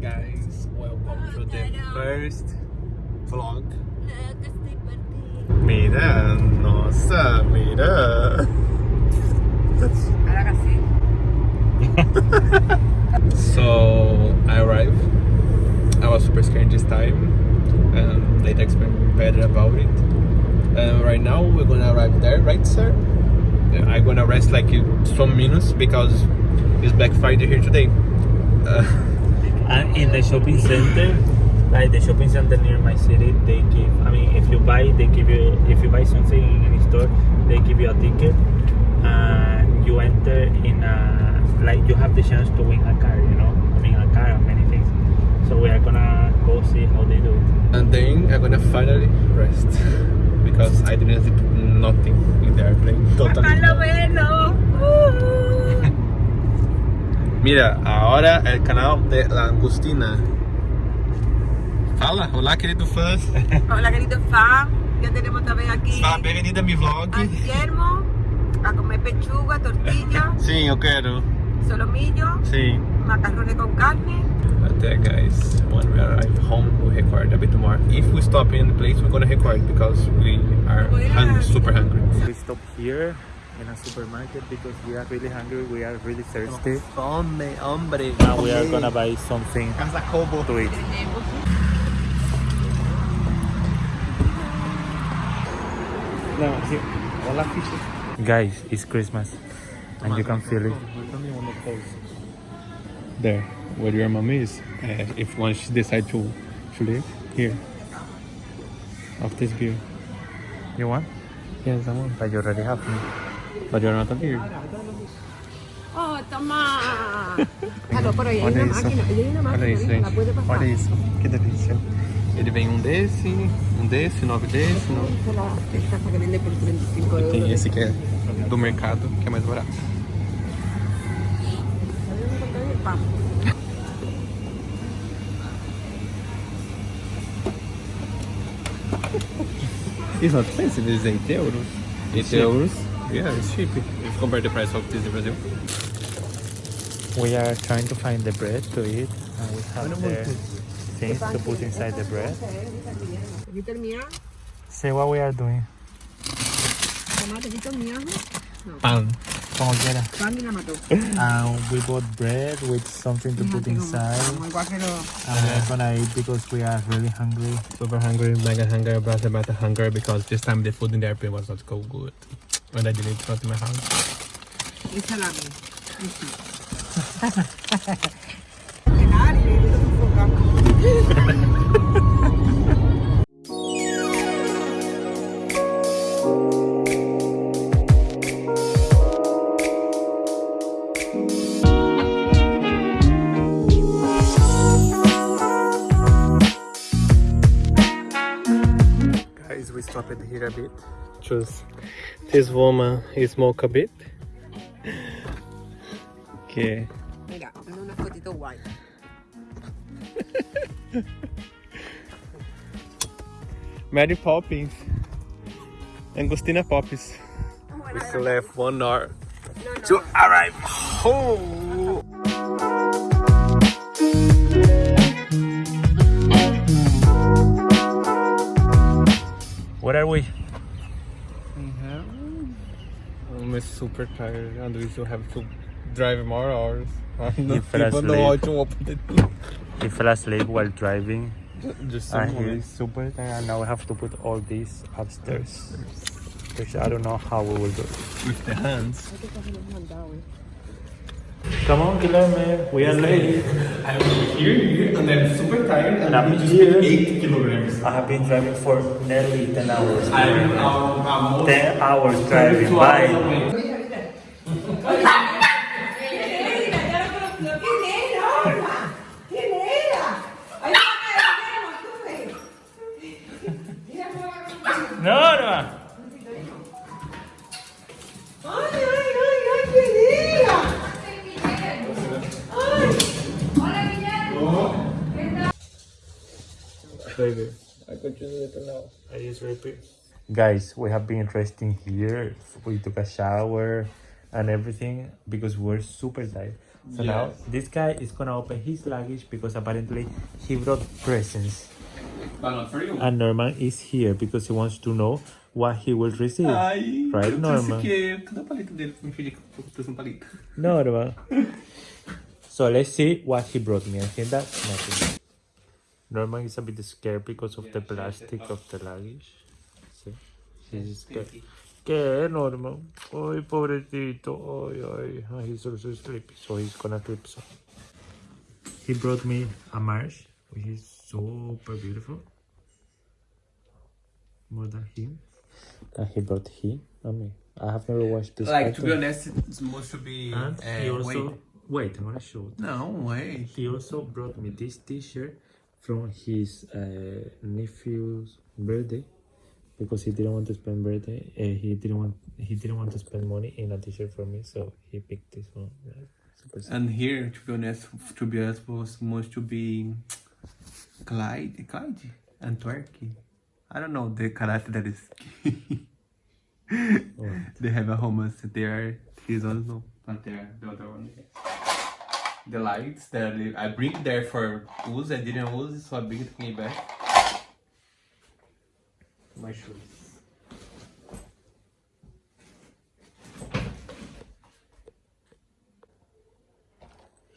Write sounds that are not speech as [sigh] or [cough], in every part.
guys, welcome to the first vlog. Que estoy perdida. Mira, nossa, mira. So I arrived. I was super scared this time, and later explain better about it. And right now we're gonna arrive there, right, sir? I'm gonna rest like some minutes because it's Black Friday here today. Uh, [laughs] And in the shopping center, like the shopping center near my city, they give. I mean, if you buy, they give you. If you buy something in any store, they give you a ticket, and you enter in a like you have the chance to win a car. You know, I mean a car and many things. So we are gonna go see how they do it. and then I'm gonna finally rest [laughs] because I didn't sleep nothing in the airplane. Totally. Mira, ahora el canal de la Angustina. Fala, olá querido fãs. [laughs] Hola, querido fan. Ya tenemos otra vez aquí Fala, bem-vinda a mi vlog. a Guillermo a comer pechuga, tortilla, Sim, eu quero. solomillo, Sim. macarrones con carne. Até guys, when we arrive home, we record a bit more. If we stop in the place, we're gonna record because we are hungry, super hungry. We stop here in a supermarket because we are really hungry. We are really thirsty, Fome, hombre. and we are gonna buy something to eat. Não, aqui. Olá, ficha. Guys, it's Christmas, and you can feel it. There, where your mom is. Uh, if once she decide to to live here. Of this view. You want? Yes, I want. But you already have me. La llorona a aquí. ¡Oh, toma! [laughs] Claro, por ahí hay Olha una isso. máquina. Hay una máquina. Olha isso, gente. Olha isso. Que delícia. Ele vem um desse, um desse, nove desse. Nove. E tem esse que é do mercado, que é mais barato. Isso, não tem esse pensa em euros? Em euros. Yeah, it's cheap. If you compare the price of this in Brazil. We are trying to find the bread to eat, and we have the things to put inside the bread. Aquí termina. See what we are doing. Tomate, aquí termina. Pan. Como quiera. Pan y la mató. [coughs] And we bought bread with something to put inside. como igual que lo- And we are gonna eat because we are really hungry. Super hungry, mega hungry, better, better hungry because this time the food in the airplane was not so good. And I didn't eat not in my house. y salami. [laughs] [laughs] Guys, we stopped here a bit. Choose this woman smoke a bit. Que Mira, es una fotito guay. Mary Poppins. Angostina Poppins. We still have one hour to arrive home. I'm super tired and we still have to drive more hours. [laughs] I You don't fell even know how asleep. to open the door. We fell asleep while driving. [laughs] Just And some he is super tired, and now we have to put all this upstairs. Which I don't know how we will do it. with the hands. Come on, Guillermo. We are late. I'm here and I'm super tired And I'm here. 8 kilograms. I have been driving for nearly 10 hours. I'm almost 10 hours driving. Bye. [laughs] Baby, I continue it now. I just repeat. Guys, we have been resting here. We took a shower and everything because we're super tired. So now this guy is gonna open his luggage because apparently he brought presents. But not for you. And Norman is here because he wants to know what he will receive. Ai, Right, eu Norma? trouxe aqui. Cadê o palito dele? Me fingi que um palito. Norman. so let's see what he brought me. I think that's nothing. Norman is a bit scared because of the plastic of the luggage. See? He's scared. ¿Qué, Norman? Ay, pobrecito. Ay, ay. He's also sleepy, so he's gonna sleep soon. He brought me a marsh, which is super beautiful. More than him. And he brought he, not me. I have never watched this. Like, to be honest, it's supposed to be. And he uh, also wait. wait. I'm gonna show. No, wait. He also brought me this T-shirt from his uh, nephew's birthday because he didn't want to spend birthday. Uh, he didn't want he didn't want to spend money in a T-shirt for me, so he picked this one. Yeah. And here, to be honest, to be honest, was supposed to be Clyde, Clyde, and Twerky. I don't know the character that is. [laughs] they have a. They are his own, but they are the other one. The lights that I bring there for use, I didn't use, so I bring it me back. My shoes.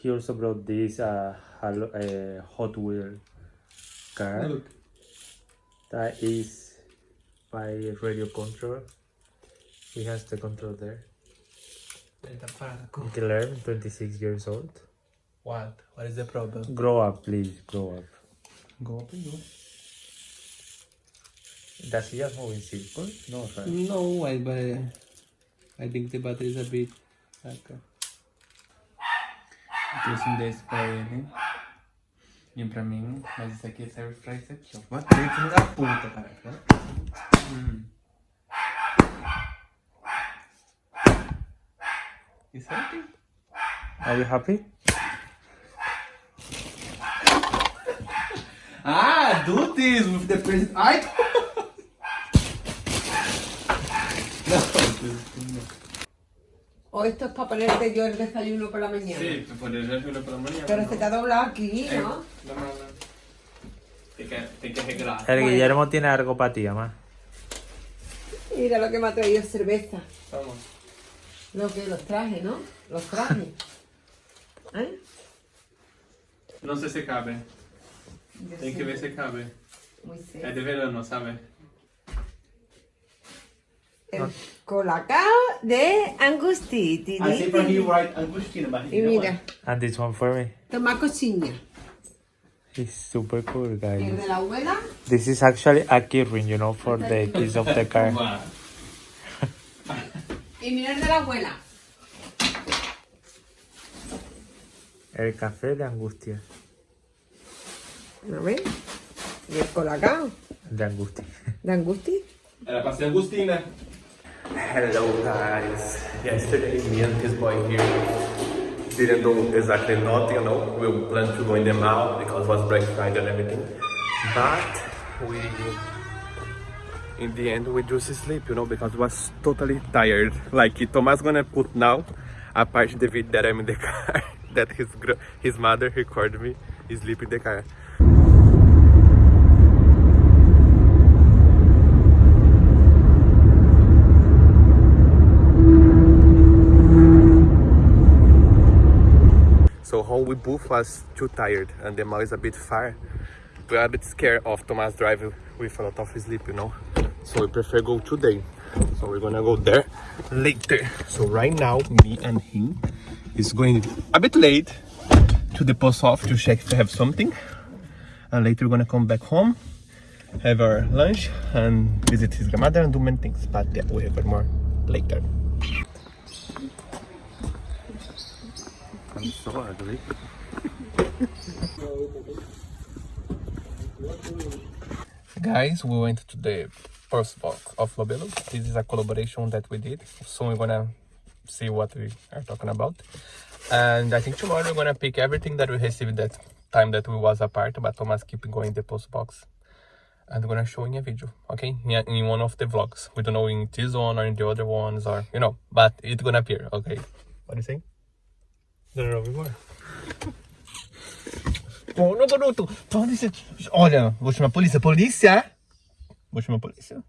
He also brought this uh, uh, Hot Wheel car Look. that is by radio control. He has the control there. Guillermo, 26 years old. What? What is the problem? Grow up, please. Grow up. Go up and go. Does he just move in circles? No, right? No, I, but I think the battery is a bit like. Uh, trouxe um desse pra ele e pra mim, mas isso aqui serve pra isso aqui, ó. Bateu, filho da puta, cara. Hum. Isso aqui. Are you happy? Ah, do this with the present. Ai! [laughs] no, O esto es para ponerte yo el desayuno por la mañana. Sí, tú puedes hacerlo por la mañana. Pero se te ha doblado aquí, Eh, ¿no? no, no, no. Tem que, arreglar. El Guillermo tiene algo para ti, mamá. Mira lo que me ha traído cerveza. Vamos. Lo que los traje, ¿no? Los traje. [laughs] ¿Eh? Não sei se cabe. Yo que sé, ver se cabe. Muy de verano, sabe? El colacao de Angustiti. I see from here right Angustina, but Y mira, And this one for me. toma cochiña. He's super cool, El guys. de la abuela, This is actually a key ring, you know, for the keys of the car. [laughs] y mira el de la abuela. El café de angustia. ¿No ves? Y el colacao De angustia. [laughs] de Angusti. Era pra ser Angustina. Hello guys. Yesterday me and this boy here didn't do exactly nothing, you know. We planned to go in the mall because it was Black Friday and everything. But we in the end we just sleep, you know, because was totally tired. Like Thomas gonna put now a part of the video that I'm in the [laughs] car that his his mother recorded me sleep in the car. So home we both was too tired and the mall is a bit far. We are a bit scared of Thomas driving with a lot of sleep, you know. So we prefer go today. So we're gonna go there later. So right now, me and him is going a bit late to the post office to check if they have something. And later we're gonna come back home, have our lunch and visit his grandmother and do many things. But yeah, we have more later. I'm so ugly. [laughs] Guys, we went to the first box of Lobelo. This is a collaboration that we did. So we're gonna see what we are talking about. And I think tomorrow we're gonna pick everything that we received that time that we was apart, but Thomas keep going the post box. And we're gonna show in a video, okay? In, one of the vlogs. We don't know in this one or in the other ones or you know, but it's gonna appear, okay? What do you think? Gonna roll before. Pô, garoto, polícia. Olha, vou chamar a polícia. Polícia! Vou chamar a polícia.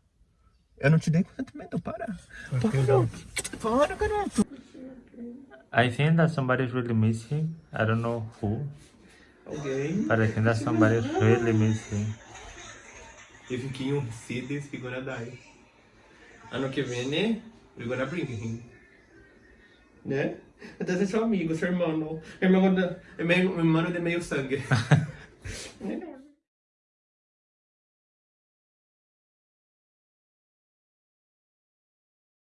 Eu não te dei consentimento, para. Para, para, garoto. I think that somebody's really missing. I don't know who, Alguém. but I think that somebody's really missing. If you see this, you're gonna die. Ano que vem, né? We're gonna bring him. Né? Até ser seu amigo, seu irmão. Irmão, é meio, irmão de meio sangue. [laughs]